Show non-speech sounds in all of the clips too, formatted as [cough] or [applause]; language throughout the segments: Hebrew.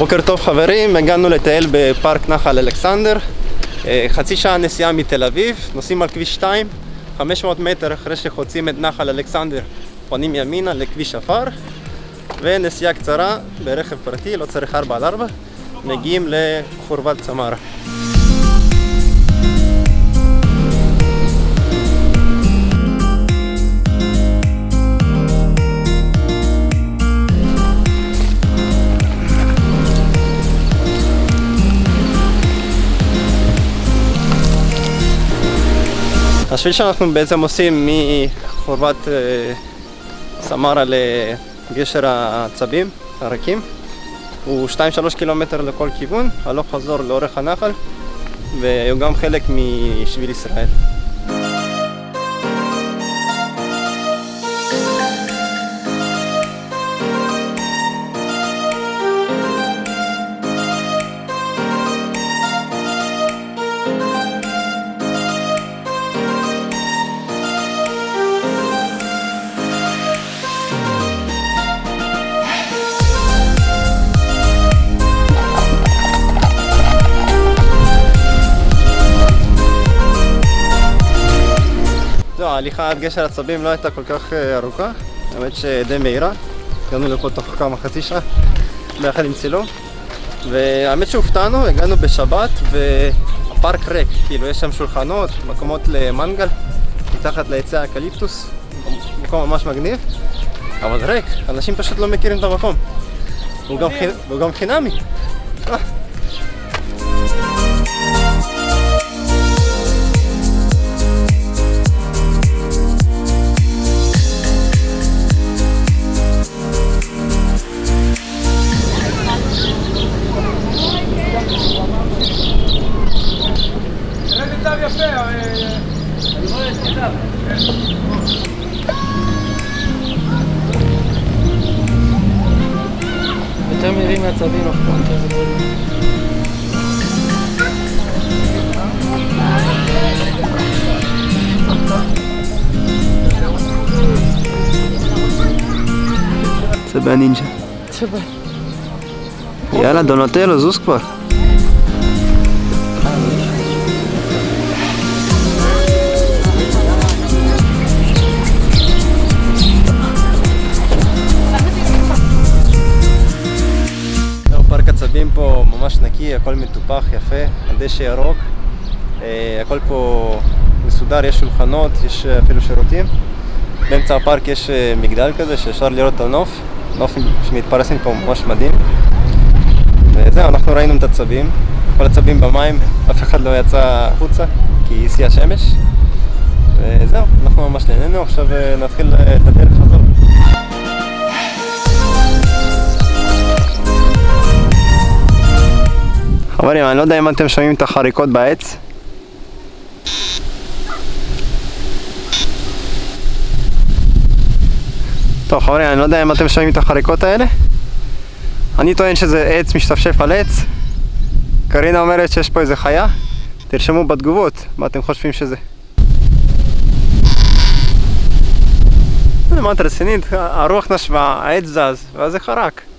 בוקר טוב חברים, הגענו לטייל בפארק נחל אלכסנדר. אה, חצי שעה נסיעה מתל אביב, נוסעים על כביש 2 500 מטר אחרי שחוצים את נחל אלכסנדר פונים ימינה לכביש עפר. ונסיעה קצרה ברכב פרטי, לא צריך 4 על 4 מגיעים לחורבת צמרה השביל שאנחנו בעצם עושים מחורבת אה, סמרה לגשר העצבים, הרקים, הוא 2-3 קילומטר לכל כיוון, הלוך חזור לאורך הנחל, והוא גם חלק משביל ישראל. ההליכה עד גשר עצבים לא הייתה כל כך אה, ארוכה, האמת שדי מהירה, הגענו לפה תוך כמה חצי שעה ביחד עם צילום. והאמת שהופתענו, הגענו בשבת והפארק ריק, כאילו יש שם שולחנות, מקומות למנגל מתחת לעצי האקליפטוס, מקום ממש מגניב אבל ריק, אנשים פשוט לא מכירים את המקום. והוא גם, חינ... והוא גם חינמי אה. יותר מהירים מהצבים אף פעם. זה בנינג'ה יאללה דונטלו זוז כבר נקי, הכל מטופח, יפה, הדשא ירוק, אה, הכל פה מסודר, יש שולחנות, יש אפילו שירותים. באמצע הפארק יש אה, מגדל כזה שאפשר לראות את הנוף, נוף שמתפרס מפה ממש מדהים. וזהו, אנחנו ראינו את הצבים, כל הצבים במים, אף אחד לא יצא החוצה כי השיאה שמש. וזהו, אנחנו ממש נהנינו, עכשיו אה, נתחיל את הדרך חזור. חברים, אני לא יודע אם אתם שומעים את החריקות בעץ. טוב חברים, אני לא יודע אם אתם שומעים את החריקות האלה. אני טוען שזה עץ משתפשף על עץ. קרינה אומרת שיש פה איזה חיה. תרשמו בתגובות מה אתם חושבים שזה. מה את רצינית? הרוח נשבה, העץ זז, ואז זה חרק.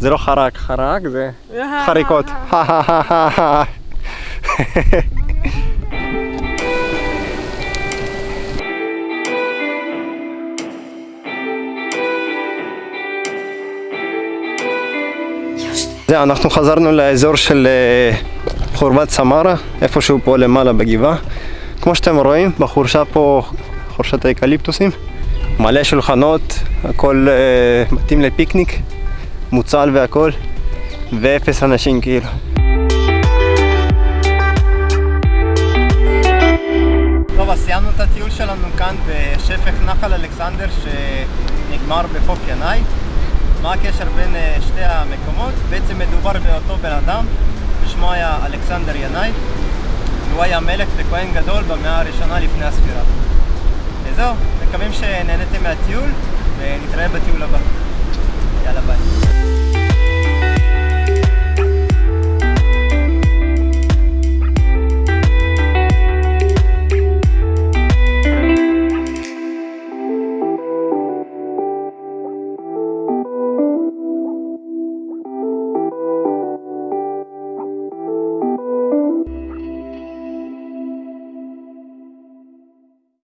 זה לא חרק, חרק זה חריקות. [laughs] זהו, אנחנו חזרנו לאזור של אה, חורבת סמרה, איפשהו פה למעלה בגבעה. כמו שאתם רואים, בחורשה פה, חורשת האקליפטוסים, מלא שולחנות, הכל אה, מתאים לפיקניק, מוצל והכל, ואפס אנשים כאילו. טוב, אז סיימנו את הטיול שלנו כאן בשפך נחל אלכסנדר שנגמר בחוף ינאי. מה הקשר בין אה, שתי המקומות? בעצם מדובר באותו בן אדם, ששמו היה אלכסנדר ינאי, והוא היה מלך וכהן גדול במאה הראשונה לפני הספירה. וזהו, מקווים שנהניתם מהטיול, ונתראה בטיול הבא. lalabas.